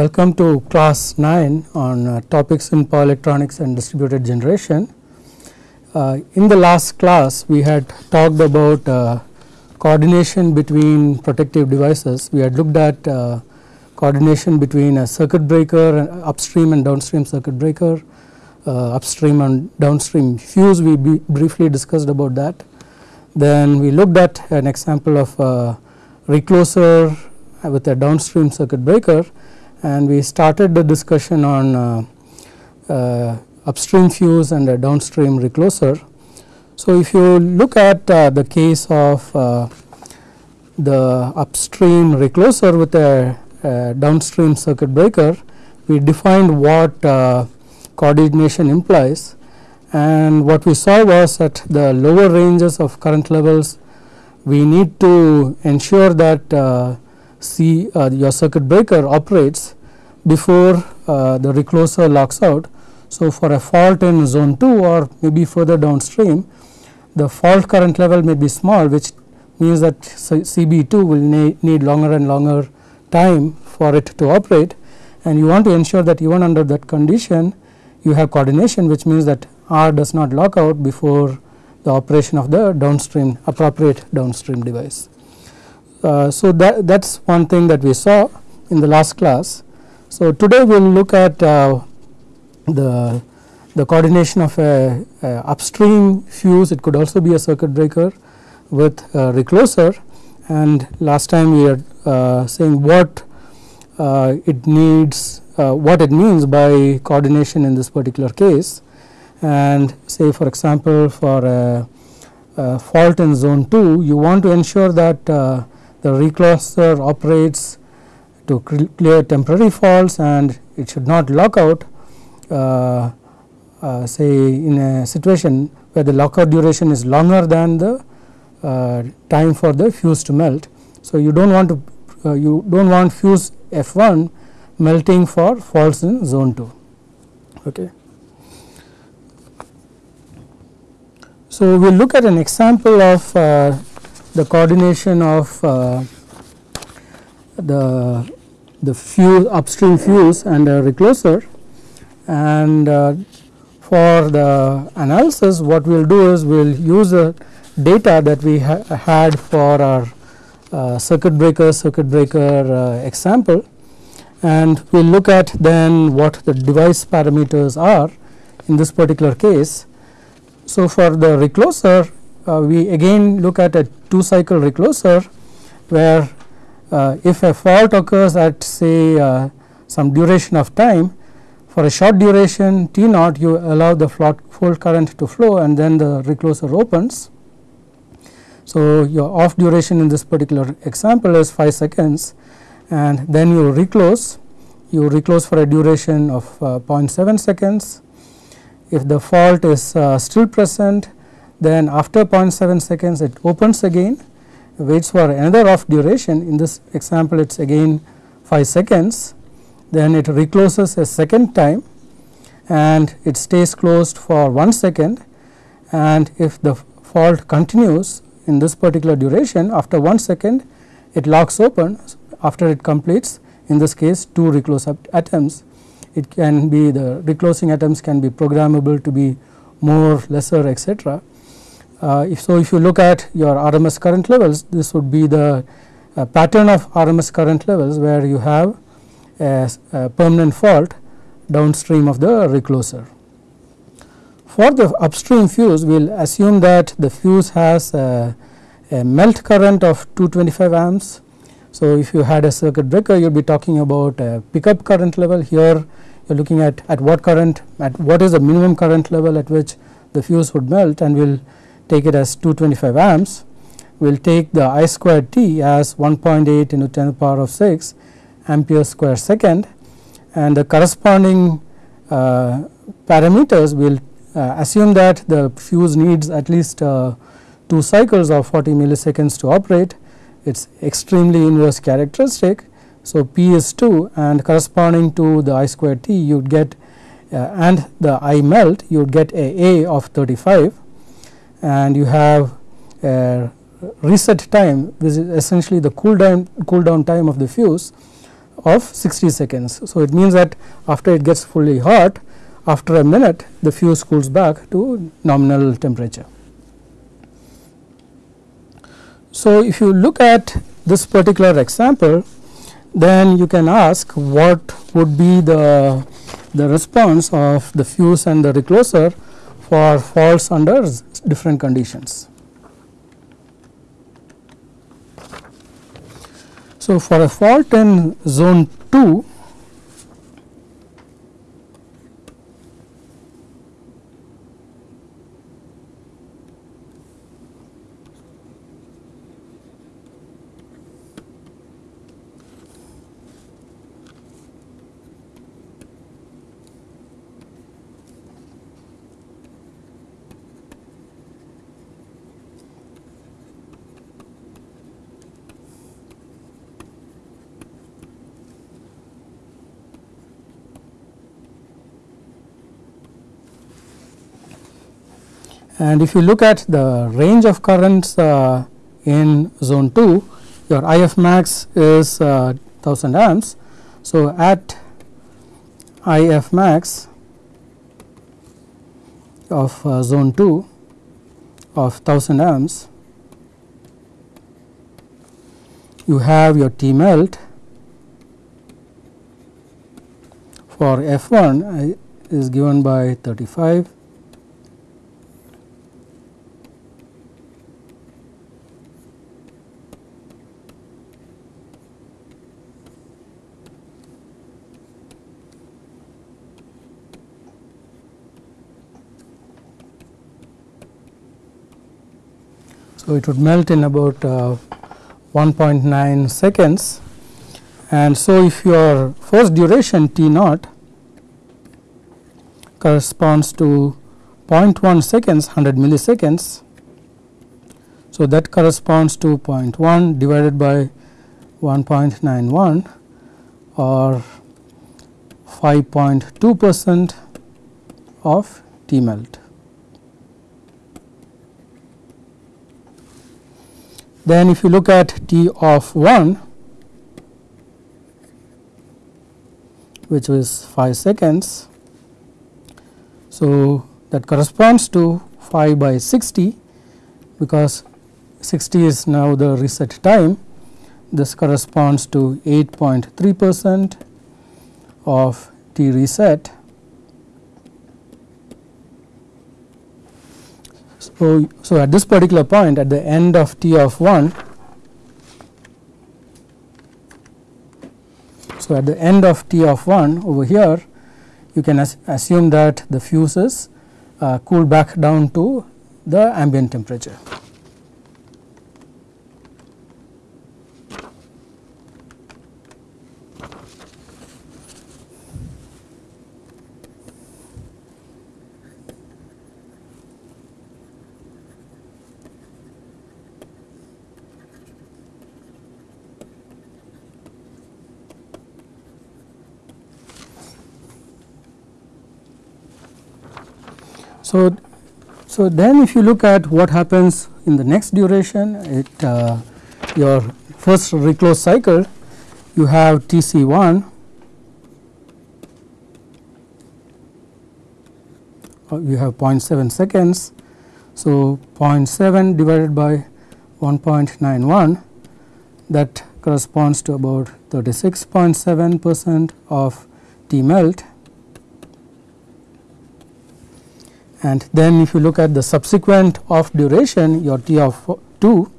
welcome to class 9 on uh, topics in power electronics and distributed generation. Uh, in the last class we had talked about uh, coordination between protective devices. We had looked at uh, coordination between a circuit breaker and upstream and downstream circuit breaker, uh, upstream and downstream fuse we briefly discussed about that. Then we looked at an example of uh, recloser with a downstream circuit breaker and we started the discussion on uh, uh, upstream fuse and a downstream recloser. So, if you look at uh, the case of the upstream recloser with a, a, downstream circuit breaker, we defined what uh, coordination implies and what we saw was that the lower ranges of current levels we need to ensure that uh, uh, your circuit breaker operates before uh, the recloser locks out. So, for a fault in zone 2 or maybe further downstream the fault current level may be small which means that CB2 will need longer and longer time for it to operate and you want to ensure that even under that condition you have coordination which means that R does not lock out before the operation of the downstream appropriate downstream device. Uh, so, that that is one thing that we saw in the last class. So, today we will look at uh, the the coordination of a, a, upstream fuse. It could also be a circuit breaker with a recloser. And last time we are uh, saying what uh, it needs uh, what it means by coordination in this particular case. And say for example for a, a fault in zone 2 you want to ensure that uh, the recloser operates to clear temporary faults and it should not lock out uh, uh, say in a situation where the lockout duration is longer than the uh, time for the fuse to melt. So, you do not want to uh, you do not want fuse F1 melting for faults in zone 2. Okay. So, we will look at an example of uh, the coordination of uh, the the fuse upstream fuse and a recloser and uh, for the analysis what we will do is we will use the data that we ha had for our uh, circuit breaker circuit breaker uh, example and we will look at then what the device parameters are in this particular case. So, for the recloser uh, we again look at a 2 cycle recloser where uh, if a fault occurs at say uh, some duration of time for a short duration T naught you allow the fault current to flow and then the recloser opens. So, your off duration in this particular example is 5 seconds and then you reclose you reclose for a duration of uh, 0.7 seconds. If the fault is uh, still present then after 0.7 seconds it opens again waits for another off duration. In this example it is again 5 seconds. Then it recloses a second time and it stays closed for 1 second. And if the fault continues in this particular duration after 1 second it locks open. After it completes in this case 2 reclose attempts. It can be the reclosing attempts can be programmable to be more lesser etc if so, if you look at your RMS current levels, this would be the uh, pattern of RMS current levels where you have a, a, permanent fault downstream of the recloser. For the upstream fuse, we will assume that the fuse has a, a melt current of 225 amps. So, if you had a circuit breaker, you would be talking about a pickup current level. Here, you are looking at at what current, at what is the minimum current level at which the fuse would melt, and we will take it as 225 amps, we will take the I squared t as 1.8 into 10 to the power of 6 ampere square second and the corresponding uh, parameters will uh, assume that the fuse needs at least uh, 2 cycles of 40 milliseconds to operate it is extremely inverse characteristic. So, P is 2 and corresponding to the I squared t you would get uh, and the I melt you would get a A of 35 and you have a reset time which is essentially the cool down cool down time of the fuse of 60 seconds. So, it means that after it gets fully hot after a minute the fuse cools back to nominal temperature. So, if you look at this particular example then you can ask what would be the, the response of the fuse and the recloser for faults under different conditions. So, for a fault in zone 2 And if you look at the range of currents uh, in zone 2, your IF max is uh, 1000 amps. So, at IF max of uh, zone 2 of 1000 amps, you have your T melt for F1 uh, is given by 35 So, it would melt in about uh, 1.9 seconds and so if your first duration T naught corresponds to 0.1 seconds 100 milliseconds. So, that corresponds to 0.1 divided by 1.91 or 5.2 percent of T melt. Then if you look at T of 1 which is 5 seconds. So, that corresponds to 5 by 60 because 60 is now the reset time. This corresponds to 8.3 percent of T reset So, so at this particular point at the end of T of 1, so at the end of T of 1 over here you can assume that the fuses uh, cool back down to the ambient temperature. So, so then if you look at what happens in the next duration, it uh, your first reclose cycle, you have Tc 1 uh, you have 0.7 seconds. So, 0.7 divided by 1.91 that corresponds to about 36.7 percent of T melt and then if you look at the subsequent off duration your T of 2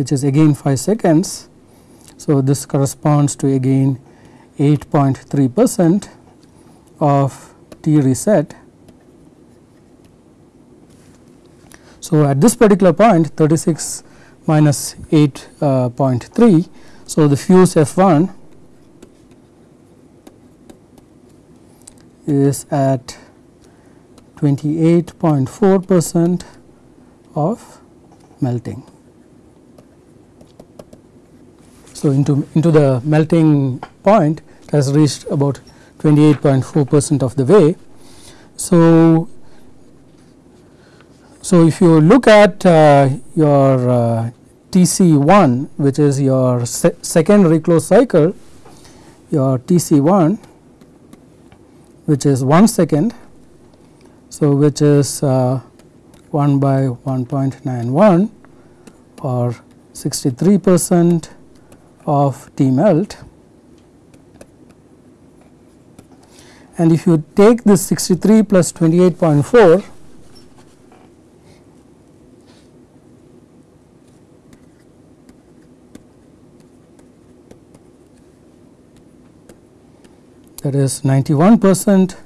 which is again 5 seconds. So, this corresponds to again 8.3 percent of T reset. So, at this particular point 36 minus 8.3. Uh, so, the fuse F 1 is at 28.4 percent of melting. So, into, into the melting point has reached about 28.4 percent of the way. So, so if you look at uh, your uh, TC1 which is your se second reclose cycle your TC1 which is 1 second. So, which is uh, 1 by 1.91 or 63 percent of T melt and if you take this 63 plus 28.4 that is 91 percent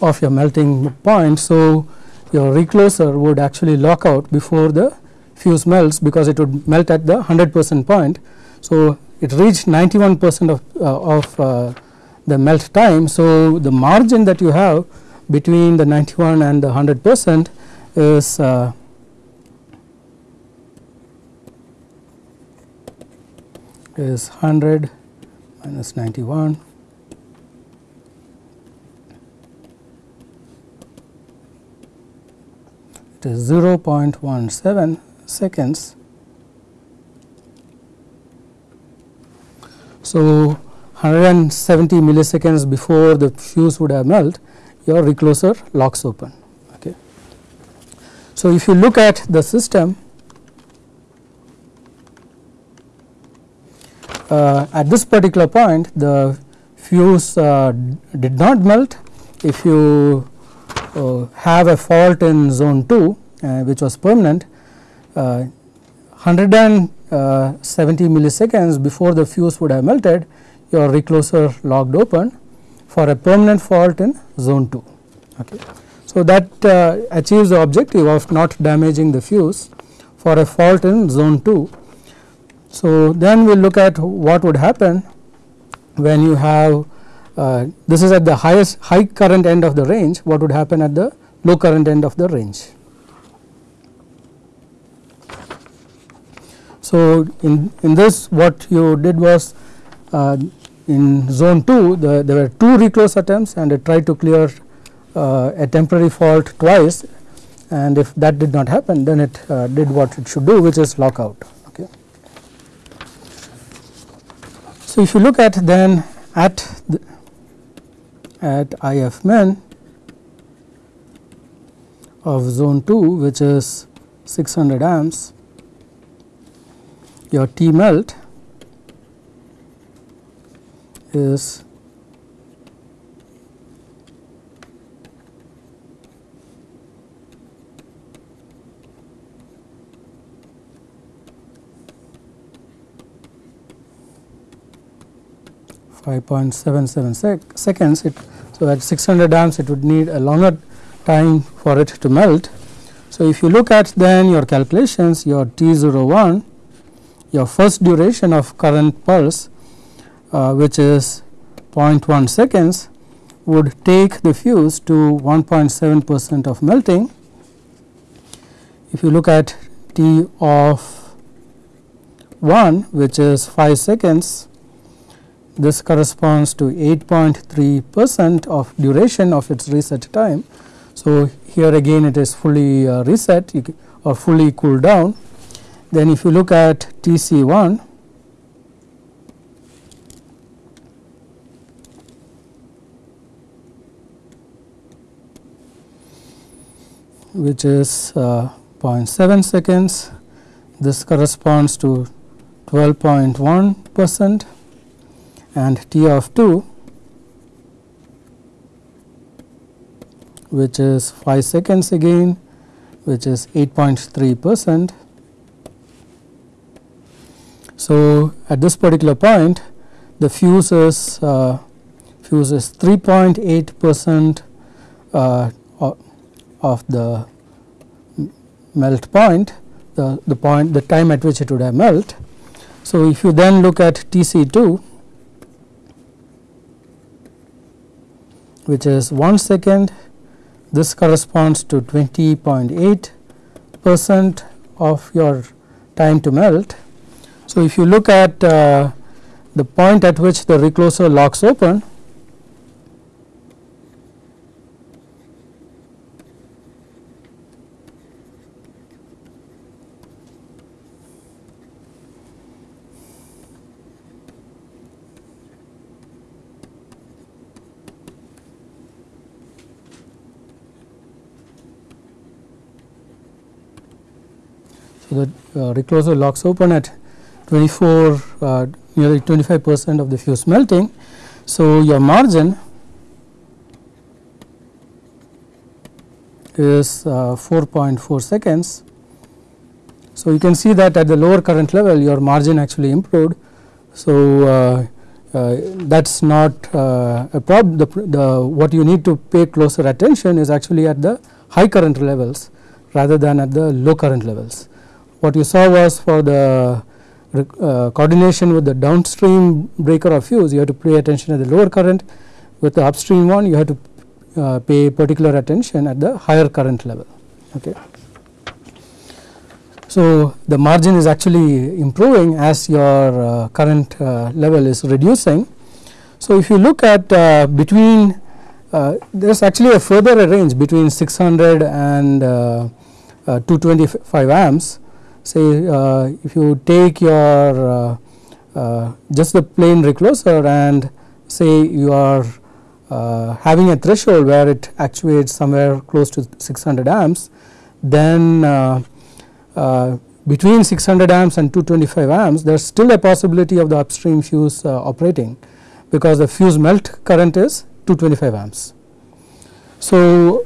of your melting point. So, your recloser would actually lock out before the fuse melts because it would melt at the 100 percent point. So, it reached 91 percent of, uh, of uh, the melt time. So, the margin that you have between the 91 and the 100 percent is uh, is 100 minus 91 is 0.17 seconds. So, 170 milliseconds before the fuse would have melt your recloser locks open. Okay. So, if you look at the system uh, at this particular point the fuse uh, did not melt if you have a fault in zone 2 uh, which was permanent 170 uh, milliseconds before the fuse would have melted your recloser locked open for a permanent fault in zone 2. Okay. So, that uh, achieves the objective of not damaging the fuse for a fault in zone 2. So, then we look at what would happen when you have uh, this is at the highest high current end of the range what would happen at the low current end of the range. So, in, in this what you did was uh, in zone 2 the, there were two reclose attempts and it tried to clear uh, a temporary fault twice and if that did not happen then it uh, did what it should do which is lockout. Okay. So, if you look at then at the, at IF min of zone 2 which is 600 amps. Your T melt is Five point seven seven sec seconds. It so at six hundred amps, it would need a longer time for it to melt. So if you look at then your calculations, your T 01 your first duration of current pulse uh, which is 0.1 seconds would take the fuse to 1.7 percent of melting. If you look at T of 1 which is 5 seconds this corresponds to 8.3 percent of duration of its reset time. So, here again it is fully uh, reset or fully cooled down then if you look at TC 1 which is uh, 0.7 seconds this corresponds to 12.1 percent and T of 2 which is 5 seconds again which is 8.3 percent so, at this particular point the fuse is uh, fuse is 3.8 percent uh, of the melt point the, the point the time at which it would have melt. So, if you then look at Tc 2 which is 1 second. This corresponds to 20.8 percent of your time to melt. So, if you look at uh, the point at which the recloser locks open the uh, recloser locks open at 24 uh, nearly 25 percent of the fuse melting. So, your margin is uh, 4.4 seconds. So, you can see that at the lower current level your margin actually improved. So, uh, uh, that is not uh, a problem the, the what you need to pay closer attention is actually at the high current levels rather than at the low current levels. What you saw was for the uh, coordination with the downstream breaker of fuse you have to pay attention at the lower current with the upstream one you have to uh, pay particular attention at the higher current level. Okay. So, the margin is actually improving as your uh, current uh, level is reducing. So, if you look at uh, between uh, there is actually a further range between 600 and uh, uh, 225 amps say uh, if you take your uh, uh, just the plain recloser and say you are having a threshold where it actuates somewhere close to 600 amps then uh, between 600 amps and 225 amps there is still a possibility of the upstream fuse uh, operating because the fuse melt current is 225 amps. So,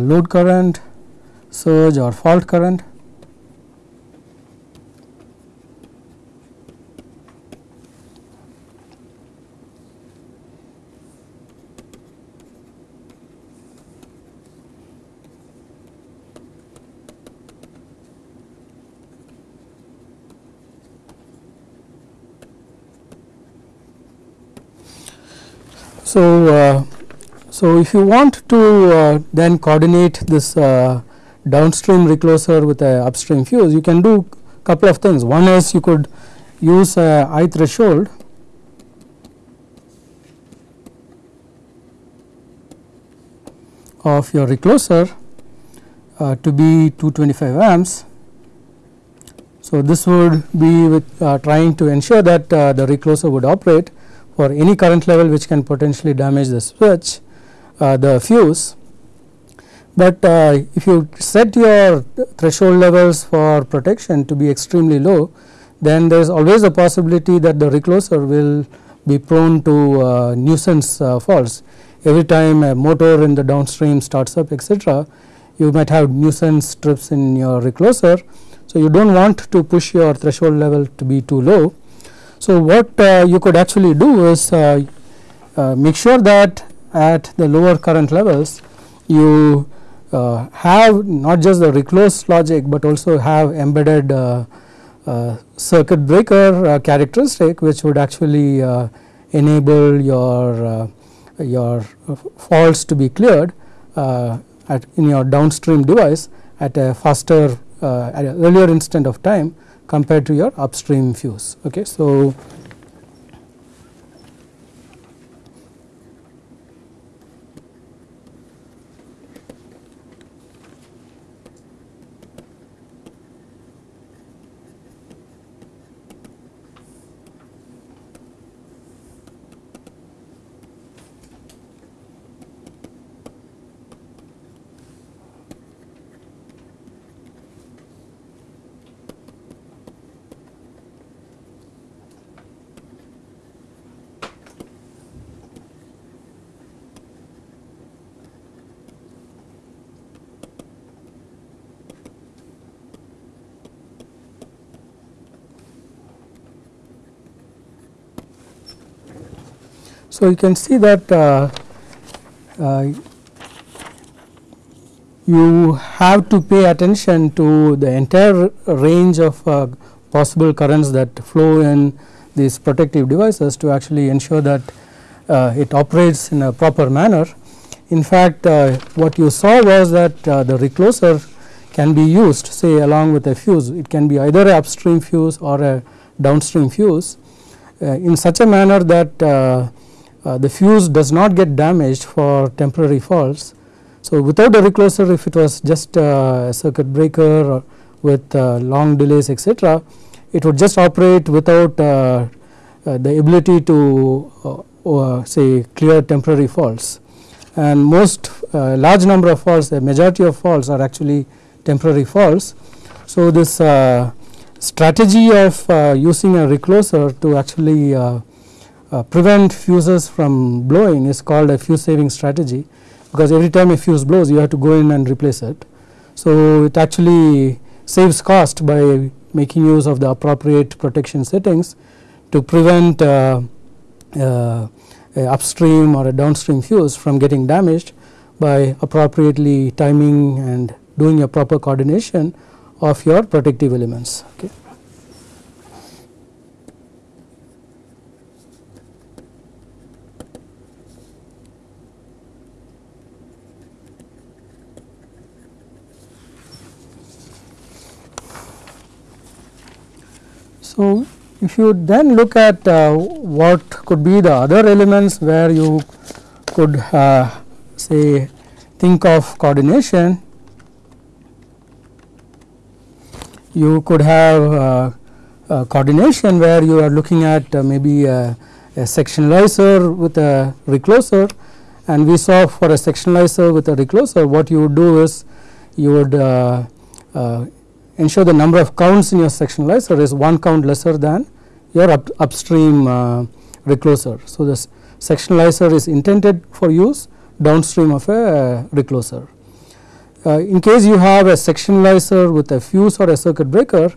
load current surge or fault current. So, uh, so if you want to uh, then coordinate this uh, downstream recloser with a upstream fuse you can do couple of things. One is you could use a I threshold. of your recloser uh, to be 225 amps. So, this would be with uh, trying to ensure that uh, the recloser would operate for any current level which can potentially damage the switch the fuse but uh, if you set your threshold levels for protection to be extremely low then there is always a possibility that the recloser will be prone to uh, nuisance uh, faults. Every time a motor in the downstream starts up etc you might have nuisance trips in your recloser. So you do not want to push your threshold level to be too low. So what uh, you could actually do is uh, uh, make sure that at the lower current levels you uh, have not just the reclose logic, but also have embedded uh, uh, circuit breaker characteristic which would actually enable your your faults to be cleared at in your downstream device at a faster at earlier instant of time compared to your upstream fuse. Okay. So, So, you can see that uh, uh, you have to pay attention to the entire range of uh, possible currents that flow in these protective devices to actually ensure that uh, it operates in a proper manner. In fact, uh, what you saw was that uh, the recloser can be used say along with a fuse it can be either a upstream fuse or a downstream fuse in such a manner that uh, the fuse does not get damaged for temporary faults So, without a recloser if it was just a circuit breaker with long delays etc., it would just operate without uh, uh, the ability to uh, say clear temporary faults and most large number of faults the majority of faults are actually temporary faults. So, this strategy of using a recloser to actually prevent fuses from blowing is called a fuse saving strategy because every time a fuse blows you have to go in and replace it. So, it actually saves cost by making use of the appropriate protection settings to prevent uh, uh, upstream or a downstream fuse from getting damaged by appropriately timing and doing a proper coordination of your protective elements. Okay. So, if you then look at uh, what could be the other elements where you could uh, say think of coordination, you could have uh, coordination where you are looking at uh, maybe a, a, sectionalizer with a recloser. And we saw for a sectionalizer with a recloser what you would do is you would uh, uh, ensure the number of counts in your sectionalizer is one count lesser than your up, upstream uh, recloser. So, this sectionalizer is intended for use downstream of a uh, recloser. Uh, in case you have a sectionalizer with a fuse or a circuit breaker,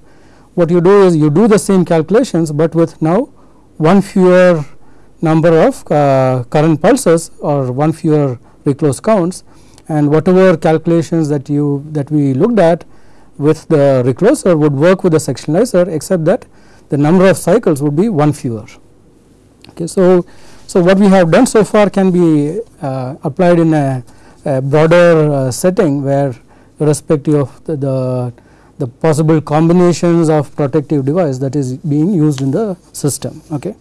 what you do is you do the same calculations, but with now one fewer number of uh, current pulses or one fewer reclose counts and whatever calculations that you that we looked at with the recloser would work with the sectionalizer except that the number of cycles would be one fewer. Okay, so, so what we have done so far can be uh, applied in a, a broader uh, setting where irrespective of the, the, the possible combinations of protective device that is being used in the system. Okay.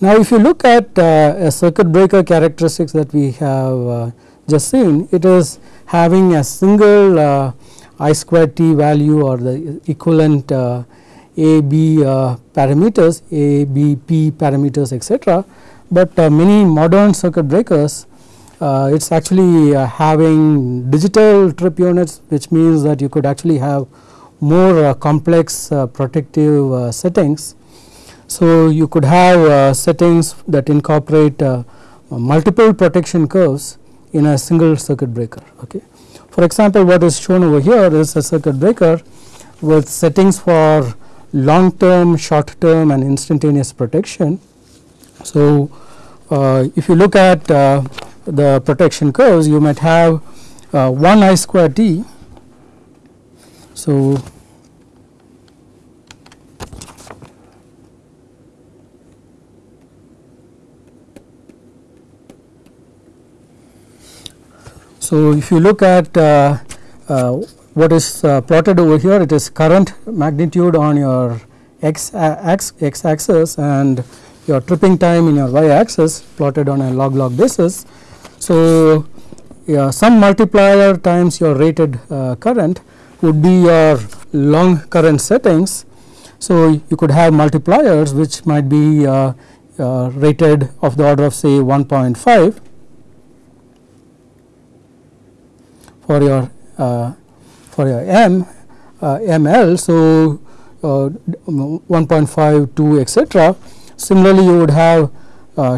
Now, if you look at uh, a circuit breaker characteristics that we have uh, just seen, it is having a single uh, I square t value or the equivalent uh, A B uh, parameters A B P parameters etc. But uh, many modern circuit breakers uh, it is actually uh, having digital trip units which means that you could actually have more uh, complex protective settings. So, you could have settings that incorporate multiple protection curves in a single circuit breaker. Okay. For example, what is shown over here is a circuit breaker with settings for long term, short term and instantaneous protection. So, uh, if you look at uh, the protection curves you might have uh, 1 i square t. So, So, if you look at uh, uh, what is uh, plotted over here it is current magnitude on your x, x, x axis and your tripping time in your y axis plotted on a log log basis. So, yeah, some multiplier times your rated uh, current would be your long current settings. So, you could have multipliers which might be uh, uh, rated of the order of say 1.5 for your uh, for your m uh, ml. So, uh, 1.5 2 etc. Similarly, you would have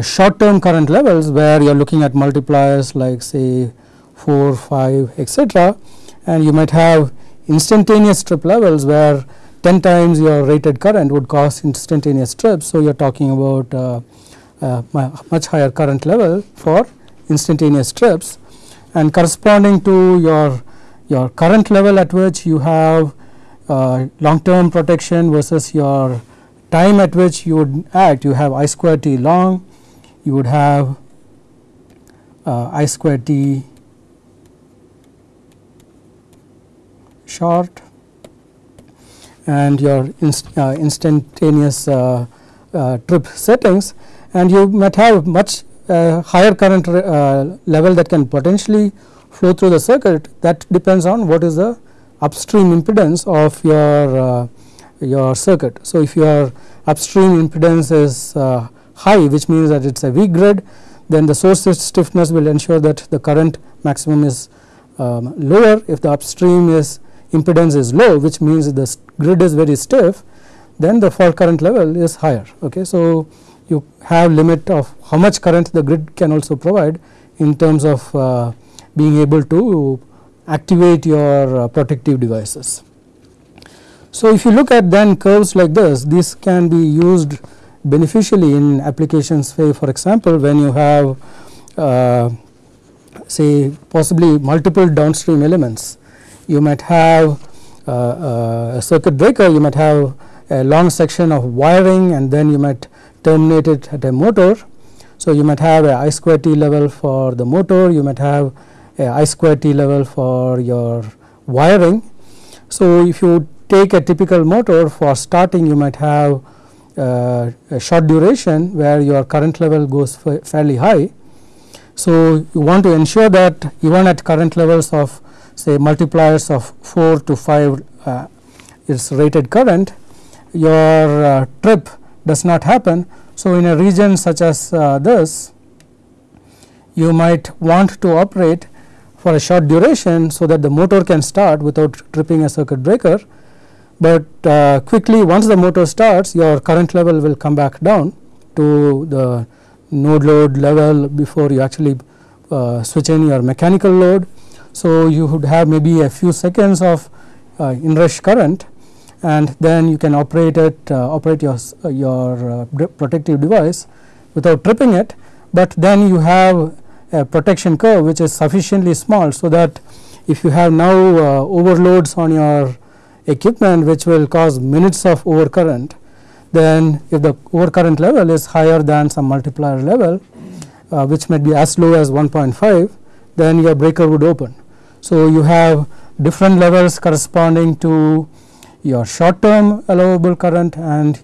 short term current levels where you are looking at multipliers like say 4 5 etc. and you might have instantaneous trip levels where 10 times your rated current would cause instantaneous trips. So, you are talking about uh, uh, much higher current level for instantaneous trips and corresponding to your your current level at which you have uh, long term protection versus your time at which you would act. You have i square t long you would have uh, i square t short and your inst uh, instantaneous uh, uh, trip settings. And you might have much higher current uh, level that can potentially flow through the circuit that depends on what is the upstream impedance of your uh, your circuit. So, if your upstream impedance is uh, high which means that it is a weak grid then the source stiffness will ensure that the current maximum is um, lower if the upstream is impedance is low which means the grid is very stiff then the fault current level is higher. Okay. So, you have limit of how much current the grid can also provide in terms of uh, being able to activate your uh, protective devices. So, if you look at then curves like this this can be used beneficially in applications say for example when you have uh, say possibly multiple downstream elements you might have uh, uh, a circuit breaker you might have a long section of wiring and then you might terminate it at a motor. So, you might have a I square T level for the motor you might have a I square T level for your wiring. So, if you take a typical motor for starting you might have uh, a short duration where your current level goes fairly high. So, you want to ensure that even at current levels of say multipliers of 4 to 5 uh, its rated current your uh, trip does not happen. So, in a region such as uh, this you might want to operate for a short duration so that the motor can start without tripping a circuit breaker but uh, quickly once the motor starts your current level will come back down to the node load level before you actually uh, switch in your mechanical load. So, you would have maybe a few seconds of uh, inrush current and then you can operate it uh, operate your, your uh, protective device without tripping it, but then you have a protection curve which is sufficiently small. So, that if you have now uh, overloads on your equipment which will cause minutes of overcurrent then if the overcurrent level is higher than some multiplier level uh, which might be as low as 1.5 then your breaker would open. So, you have different levels corresponding to your short term allowable current and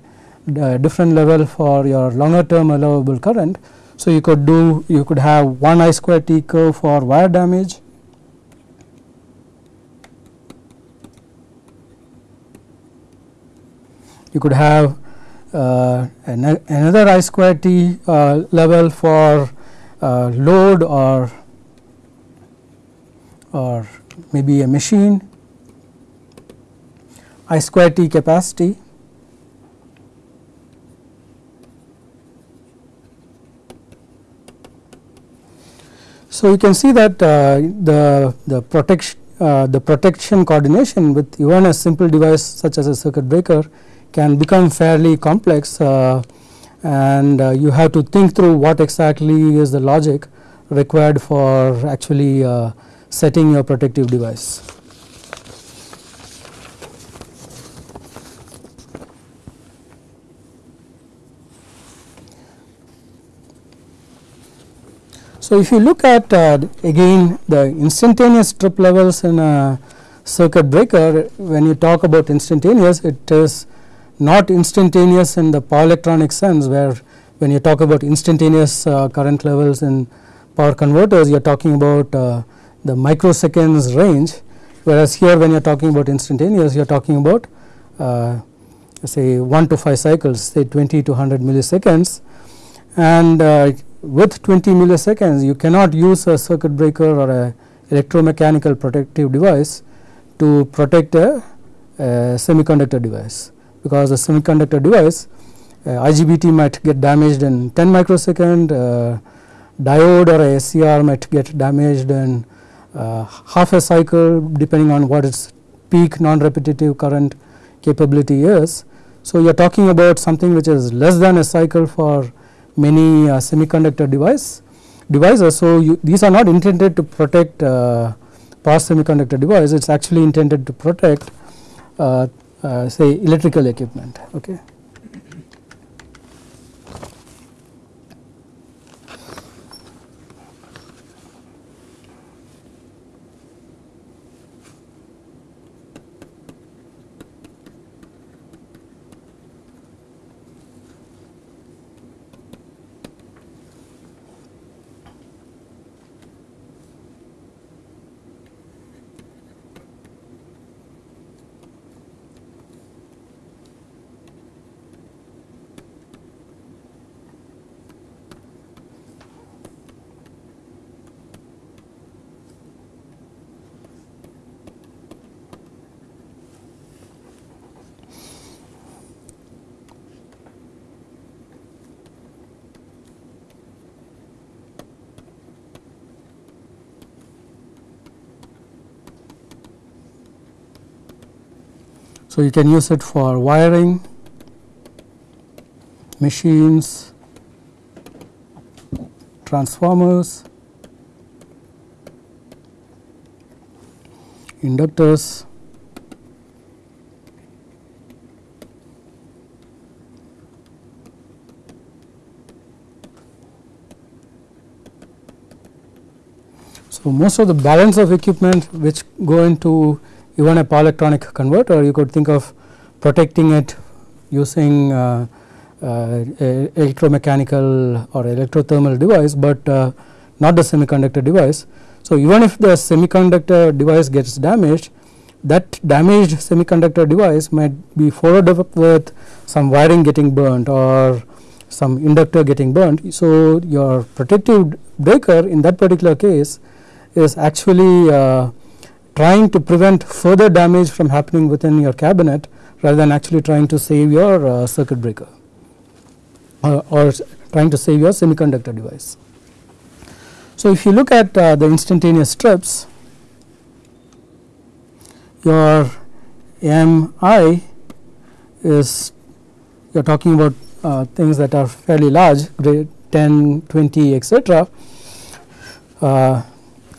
different level for your longer term allowable current. So, you could do you could have 1 I square T curve for wire damage you could have uh, another I square T uh, level for uh, load or or maybe a machine I square T capacity So, you can see that uh, the the protection uh, the protection coordination with even a simple device such as a circuit breaker can become fairly complex uh, and uh, you have to think through what exactly is the logic required for actually uh, setting your protective device. So, if you look at uh, again the instantaneous trip levels in a circuit breaker when you talk about instantaneous it is not instantaneous in the power electronic sense where when you talk about instantaneous uh, current levels in power converters you are talking about uh, the microseconds range. Whereas here when you are talking about instantaneous you are talking about uh, say 1 to 5 cycles say 20 to 100 milliseconds. And uh, with 20 milliseconds you cannot use a circuit breaker or a electromechanical protective device to protect a, a semiconductor device because the semiconductor device uh, IGBT might get damaged in 10 microsecond, uh, diode or a SCR might get damaged in uh, half a cycle depending on what its peak non-repetitive current capability is. So, you are talking about something which is less than a cycle for many uh, semiconductor device devices. So, you, these are not intended to protect uh, power semiconductor device it is actually intended to protect uh, uh, say electrical equipment. Okay. So, you can use it for wiring, machines, transformers, inductors, So, most of the balance of equipment which go into even a power electronic converter you could think of protecting it using uh, uh, electromechanical or electrothermal device, but uh, not the semiconductor device. So, even if the semiconductor device gets damaged that damaged semiconductor device might be followed up with some wiring getting burnt or some inductor getting burnt. So, your protective breaker in that particular case is actually uh, trying to prevent further damage from happening within your cabinet rather than actually trying to save your uh, circuit breaker uh, or trying to save your semiconductor device. So, if you look at uh, the instantaneous strips your MI is you are talking about uh, things that are fairly large grade 10, 20 etc.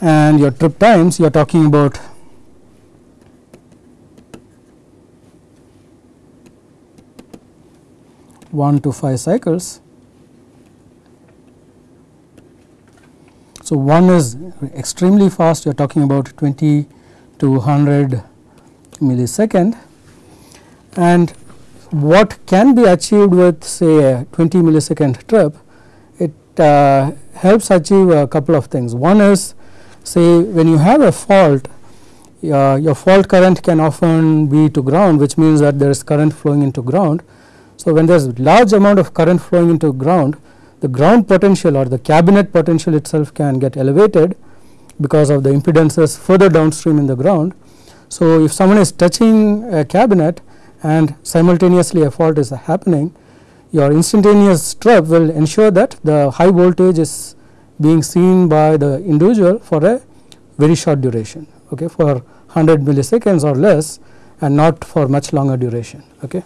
And your trip times you are talking about one to five cycles. So, one is extremely fast you are talking about 20 to 100 millisecond and what can be achieved with say a 20 millisecond trip it uh, helps achieve a couple of things. One is say when you have a fault uh, your fault current can often be to ground which means that there is current flowing into ground. So, when there is large amount of current flowing into ground the ground potential or the cabinet potential itself can get elevated because of the impedances further downstream in the ground. So, if someone is touching a cabinet and simultaneously a fault is happening your instantaneous trip will ensure that the high voltage is being seen by the individual for a very short duration okay, for 100 milliseconds or less and not for much longer duration. Okay.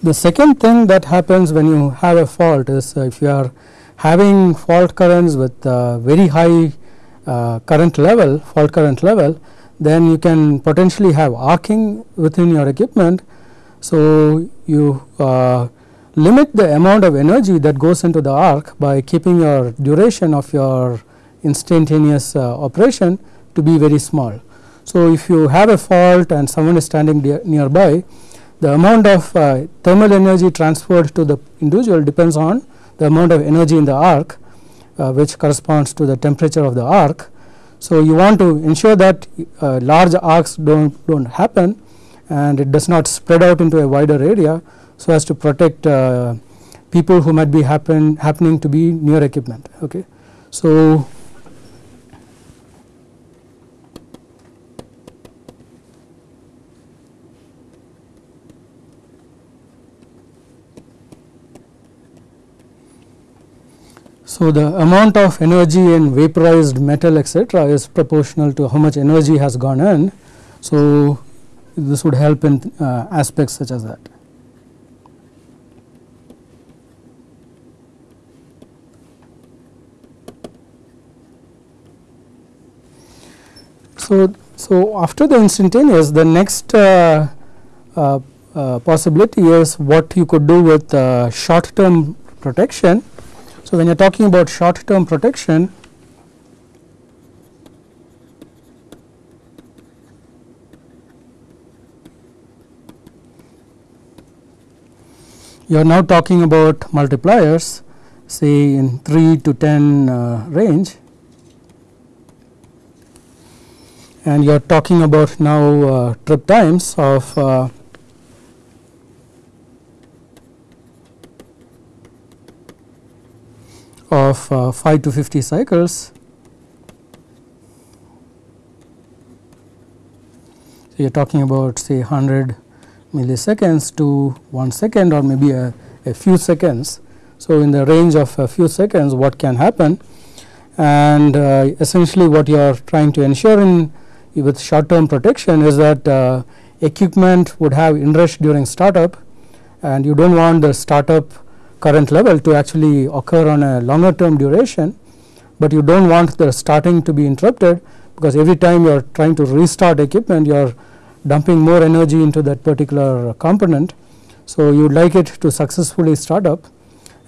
The second thing that happens when you have a fault is uh, if you are having fault currents with uh, very high uh, current level fault current level then you can potentially have arcing within your equipment. So, you uh, limit the amount of energy that goes into the arc by keeping your duration of your instantaneous uh, operation to be very small. So, if you have a fault and someone is standing nearby the amount of uh, thermal energy transferred to the individual depends on the amount of energy in the arc uh, which corresponds to the temperature of the arc. So, you want to ensure that uh, large arcs do not do not happen and it does not spread out into a wider area so as to protect uh, people who might be happen happening to be near equipment. Okay. So, So, the amount of energy in vaporized metal etc., is proportional to how much energy has gone in. So, this would help in uh, aspects such as that. So, so after the instantaneous the next uh, uh, uh possibility is what you could do with uh, short term protection so, when you are talking about short term protection you are now talking about multipliers say in 3 to 10 uh, range. And you are talking about now uh, trip times of uh, of uh, 5 to 50 cycles. So, you are talking about say 100 milliseconds to 1 second or maybe a, a few seconds. So, in the range of a few seconds what can happen and uh, essentially what you are trying to ensure in with short term protection is that uh, equipment would have inrush during startup and you do not want the startup current level to actually occur on a longer term duration, but you do not want the starting to be interrupted because every time you are trying to restart equipment you are dumping more energy into that particular component. So, you would like it to successfully start up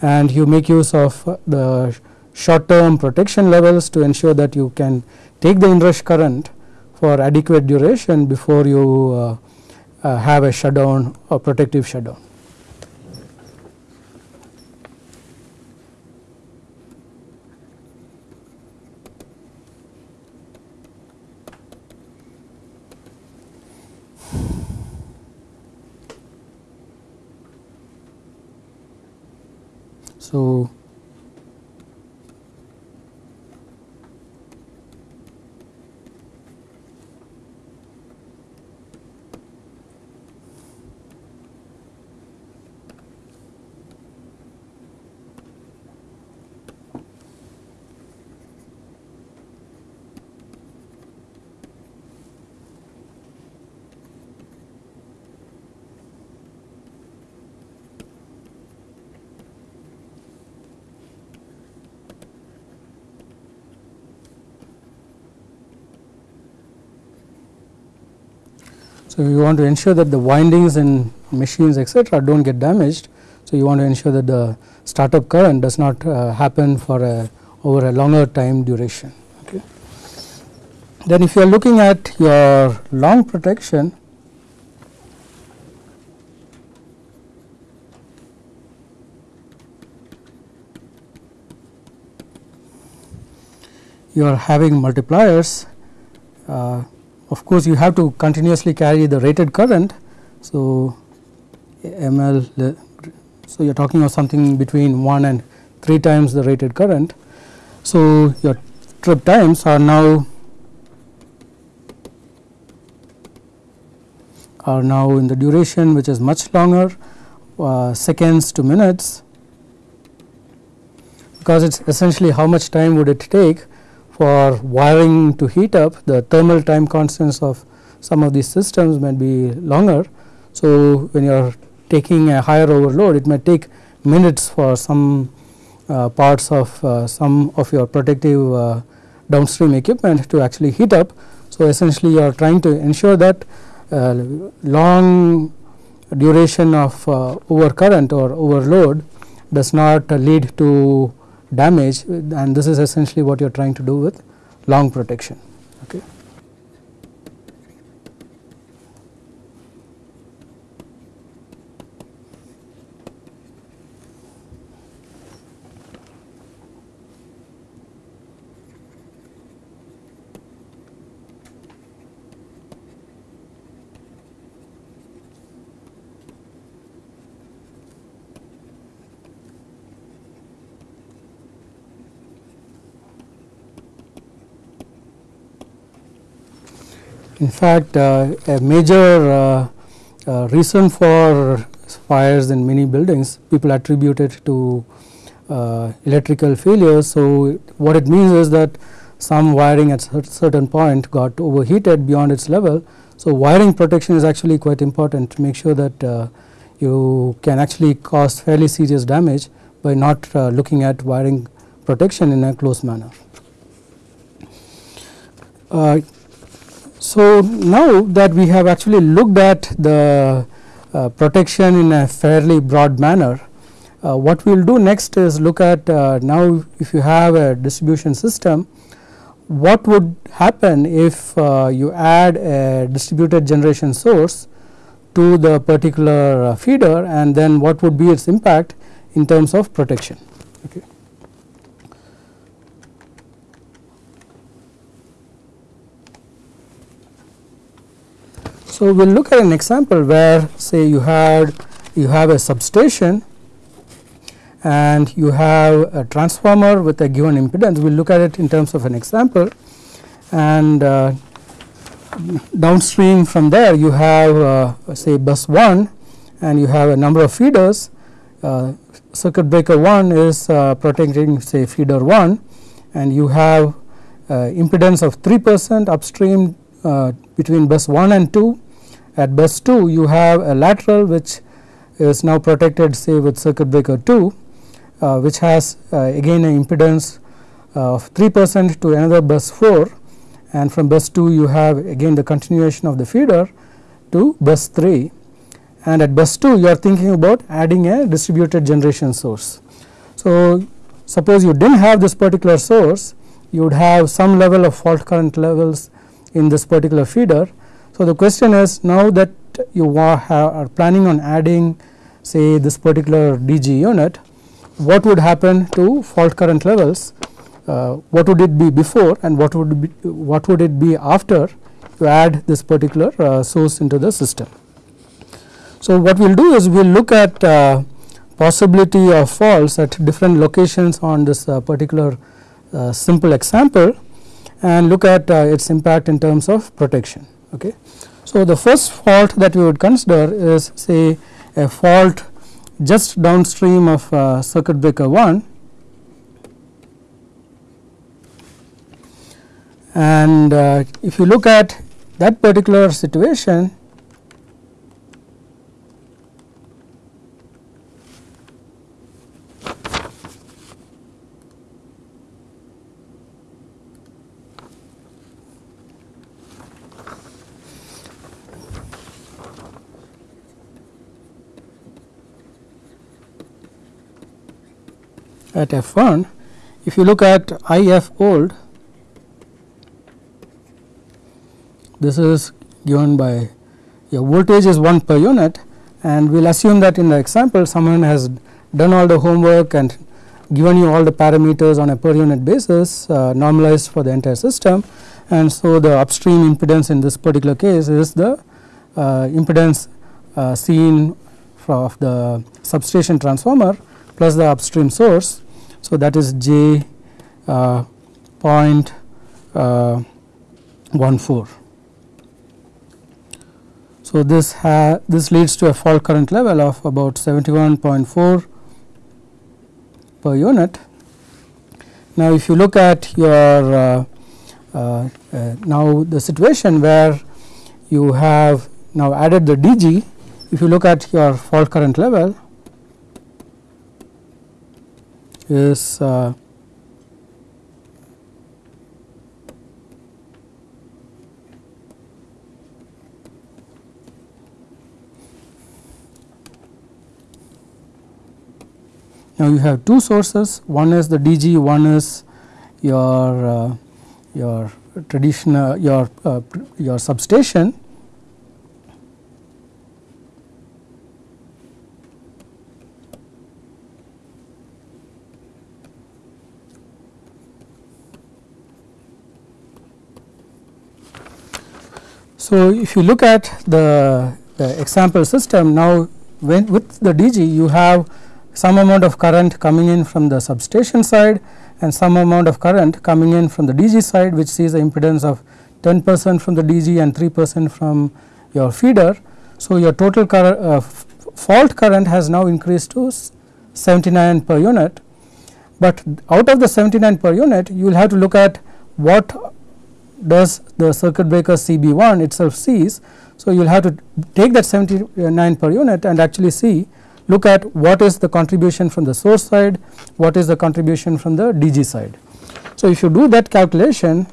and you make use of the short term protection levels to ensure that you can take the inrush current for adequate duration before you uh, uh, have a shutdown or protective shutdown. So, So, you want to ensure that the windings in machines etc., do not get damaged. So, you want to ensure that the startup current does not uh, happen for a over a longer time duration. Okay. Then if you are looking at your long protection, you are having multipliers uh, of course, you have to continuously carry the rated current. So, ml so you are talking of something between 1 and 3 times the rated current. So, your trip times are now are now in the duration which is much longer uh, seconds to minutes because it is essentially how much time would it take for wiring to heat up the thermal time constants of some of these systems might be longer. So, when you are taking a higher overload it may take minutes for some uh, parts of uh, some of your protective uh, downstream equipment to actually heat up. So, essentially you are trying to ensure that uh, long duration of uh, overcurrent or overload does not lead to damage and this is essentially what you are trying to do with long protection. Okay. In fact, uh, a major uh, uh, reason for fires in many buildings people attribute it to electrical failures. So, what it means is that some wiring at certain point got overheated beyond its level. So, wiring protection is actually quite important to make sure that uh, you can actually cause fairly serious damage by not uh, looking at wiring protection in a close manner. Uh, so, now that we have actually looked at the uh, protection in a fairly broad manner, uh, what we will do next is look at uh, now if you have a distribution system, what would happen if uh, you add a distributed generation source to the particular uh, feeder and then what would be its impact in terms of protection. Okay. So, we will look at an example where say you had you have a substation and you have a transformer with a given impedance. We will look at it in terms of an example. And uh, downstream from there you have uh, say bus 1 and you have a number of feeders. Uh, circuit breaker 1 is uh, protecting say feeder 1 and you have uh, impedance of 3 percent upstream uh, between bus 1 and 2 at bus 2 you have a lateral which is now protected say with circuit breaker 2 uh, which has again an impedance of 3 percent to another bus 4 and from bus 2 you have again the continuation of the feeder to bus 3 and at bus 2 you are thinking about adding a distributed generation source. So, suppose you did not have this particular source you would have some level of fault current levels in this particular feeder. So, the question is now that you are planning on adding say this particular DG unit what would happen to fault current levels uh, what would it be before and what would be what would it be after you add this particular uh, source into the system. So, what we will do is we will look at uh, possibility of faults at different locations on this uh, particular uh, simple example and look at uh, its impact in terms of protection. Okay. So, the first fault that we would consider is say a fault just downstream of uh, circuit breaker 1 and uh, if you look at that particular situation at F1 if you look at IF old this is given by your voltage is 1 per unit and we will assume that in the example someone has done all the homework and given you all the parameters on a per unit basis uh, normalized for the entire system and so the upstream impedance in this particular case is the uh, impedance uh, seen of the substation transformer plus the upstream source. So, that is J uh, point uh, 14. So, this this leads to a fault current level of about 71.4 per unit. Now, if you look at your uh, uh, now the situation where you have now added the DG, if you look at your fault current level is uh, now you have two sources. One is the DG one is your uh, your traditional your uh, your substation So, if you look at the, the example system now when with the DG you have some amount of current coming in from the substation side and some amount of current coming in from the DG side which sees the impedance of 10 percent from the DG and 3 percent from your feeder. So, your total uh, fault current has now increased to 79 per unit, but out of the 79 per unit you will have to look at what does the circuit breaker CB1 itself sees. So, you will have to take that 79 per unit and actually see look at what is the contribution from the source side, what is the contribution from the DG side. So, if you do that calculation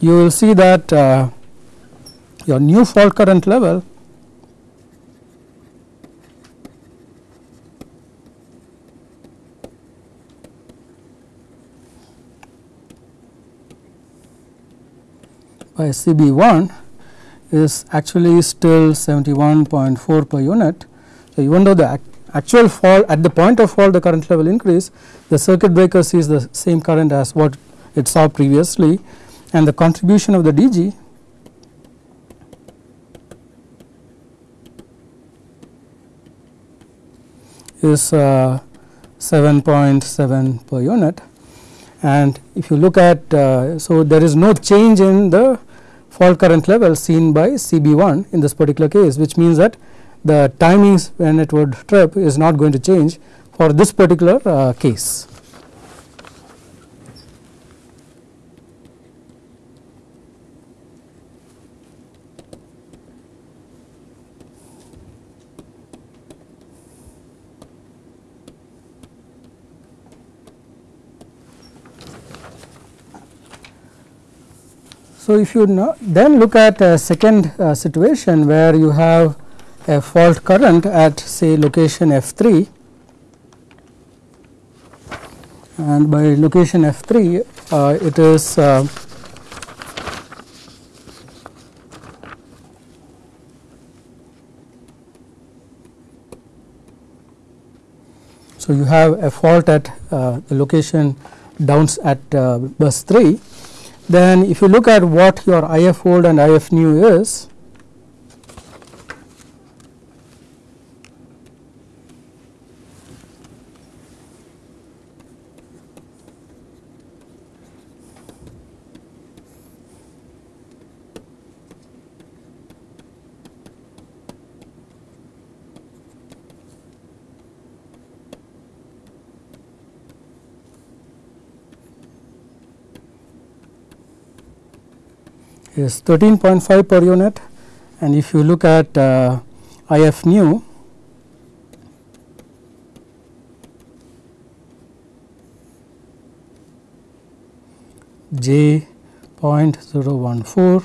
you will see that uh, your new fault current level by CB1 is actually still 71.4 per unit. So, even though the actual fall at the point of fall the current level increase the circuit breaker sees the same current as what it saw previously and the contribution of the DG is uh, 7.7 per unit and if you look at uh, so there is no change in the fault current level seen by CB1 in this particular case which means that the timings when it would trip is not going to change for this particular uh, case. So, if you then look at a second uh, situation where you have a fault current at say location F 3 and by location F 3 uh, it is uh, so you have a fault at uh, the location downs at uh, bus 3 then if you look at what your IF old and IF new is, is 13.5 per unit. And if you look at uh, IF new j 0.014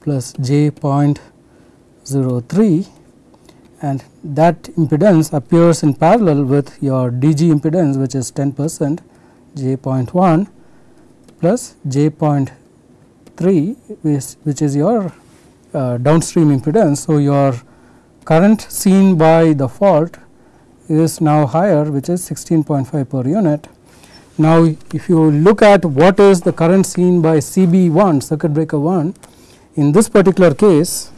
plus j 0.03 and that impedance appears in parallel with your DG impedance which is 10 percent j 0.1 plus j 0.3 3 which, which is your uh, downstream impedance. So, your current seen by the fault is now higher which is 16.5 per unit. Now, if you look at what is the current seen by CB 1 circuit breaker 1 in this particular case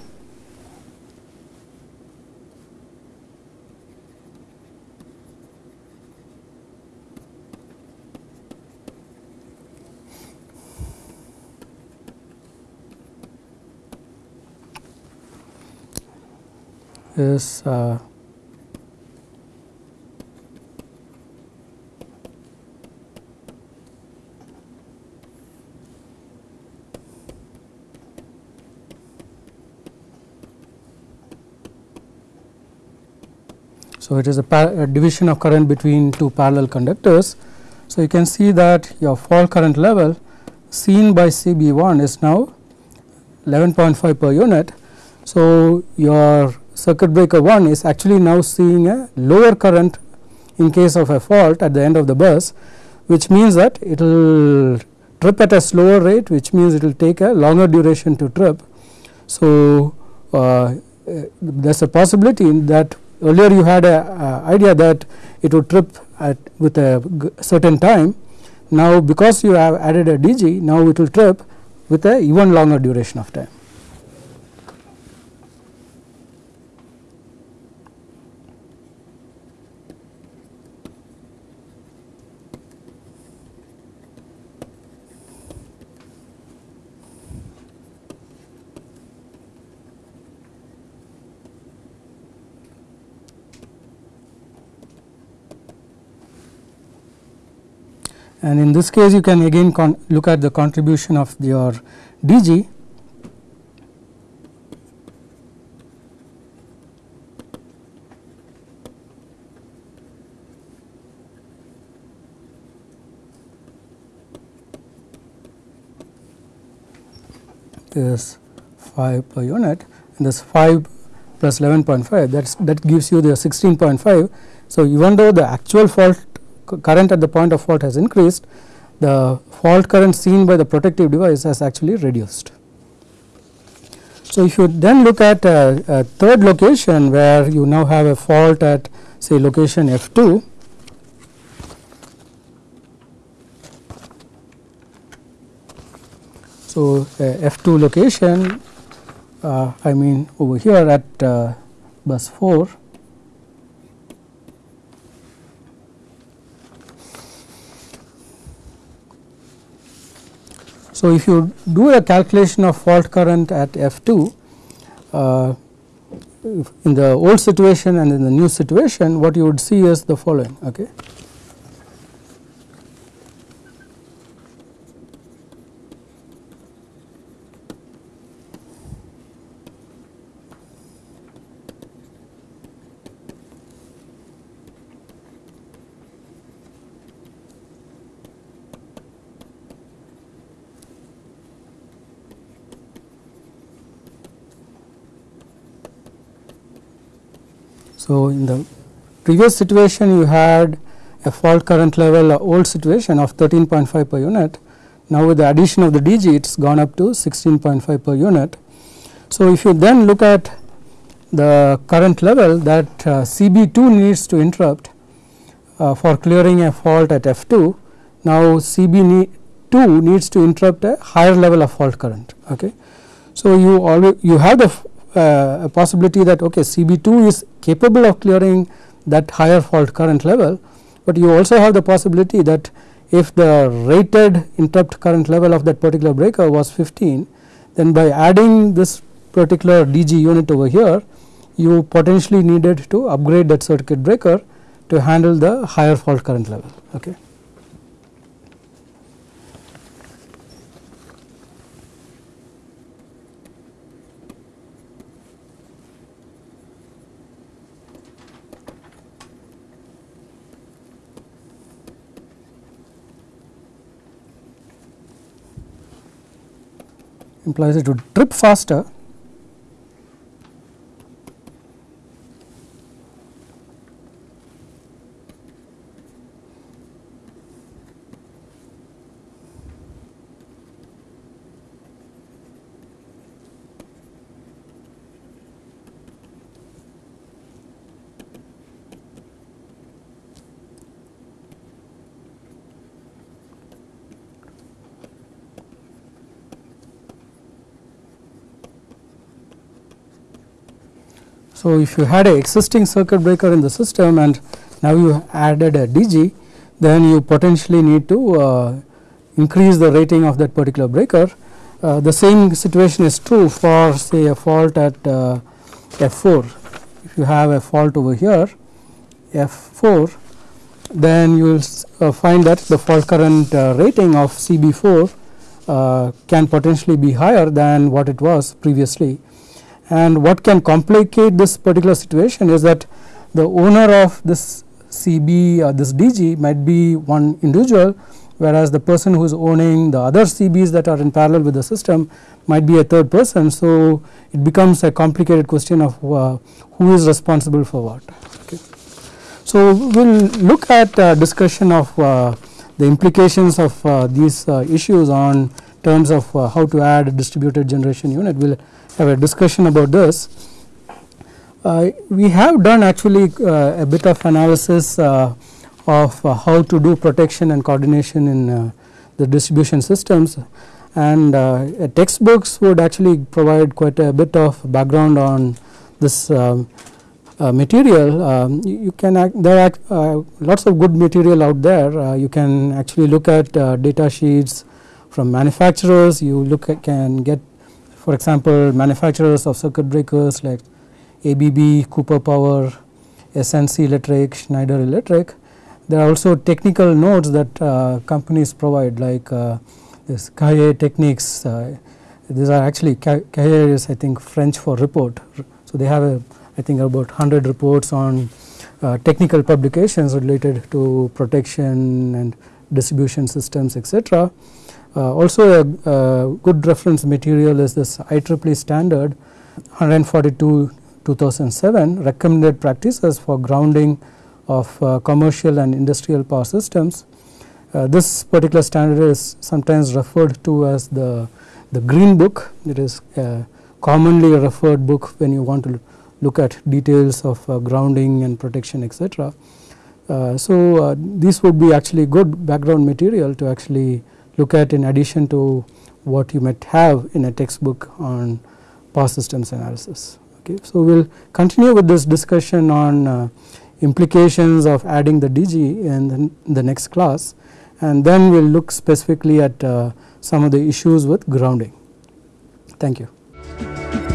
is uh, So, it is a, a, division of current between two parallel conductors. So, you can see that your fault current level seen by CB 1 is now 11.5 per unit. So, your circuit breaker 1 is actually now seeing a lower current in case of a fault at the end of the bus which means that it will trip at a slower rate which means it will take a longer duration to trip. So, uh, there is a possibility that earlier you had a uh, idea that it would trip at with a certain time now because you have added a DG now it will trip with a even longer duration of time. And in this case you can again look at the contribution of your DG is 5 per unit and this 5 plus 11.5 that's that gives you the 16.5. So, even though the actual fault current at the point of fault has increased, the fault current seen by the protective device has actually reduced. So, if you then look at a, a third location where you now have a fault at say location F 2, So, F 2 location uh, I mean over here at uh, bus 4 So, if you do a calculation of fault current at F2 uh, in the old situation and in the new situation what you would see is the following. Okay. So, in the previous situation you had a fault current level old situation of 13.5 per unit. Now, with the addition of the DG it has gone up to 16.5 per unit. So, if you then look at the current level that uh, CB2 needs to interrupt uh, for clearing a fault at F2. Now, CB2 needs to interrupt a higher level of fault current. Okay. So, you always you have the uh, a possibility that okay CB2 is capable of clearing that higher fault current level, but you also have the possibility that if the rated interrupt current level of that particular breaker was 15 then by adding this particular DG unit over here you potentially needed to upgrade that circuit breaker to handle the higher fault current level. Okay. Implies it would trip faster So, if you had a existing circuit breaker in the system and now you added a DG then you potentially need to uh, increase the rating of that particular breaker. Uh, the same situation is true for say a fault at uh, F4. If you have a fault over here F4 then you will uh, find that the fault current uh, rating of CB4 uh, can potentially be higher than what it was previously and what can complicate this particular situation is that the owner of this CB or this DG might be one individual whereas the person who is owning the other CBs that are in parallel with the system might be a third person. So, it becomes a complicated question of uh, who is responsible for what. Okay. So, we will look at uh, discussion of uh, the implications of uh, these uh, issues on terms of uh, how to add a distributed generation unit. We will have a discussion about this. Uh, we have done actually uh, a bit of analysis uh, of uh, how to do protection and coordination in uh, the distribution systems and uh, textbooks would actually provide quite a bit of background on this um, material. Um, you can there are lots of good material out there. you can actually look at data sheets from manufacturers. You look at can get for example, manufacturers of circuit breakers like ABB, Cooper Power, S&C Electric, Schneider Electric. There are also technical notes that uh, companies provide like uh, this Cahier techniques. Uh, these are actually Cahier is I think French for report. So, they have a I think about 100 reports on uh, technical publications related to protection and distribution systems etc. Uh, also a, good reference material is this IEEE standard 142 2007 recommended practices for grounding of uh, commercial and industrial power systems. Uh, this particular standard is sometimes referred to as the, the green book. It is a commonly referred book when you want to look at details of uh, grounding and protection etc. Uh, so, uh, this would be actually good background material to actually look at in addition to what you might have in a textbook on power systems analysis. Okay. So, we will continue with this discussion on uh, implications of adding the DG in the, in the, next class and then we will look specifically at uh, some of the issues with grounding. Thank you.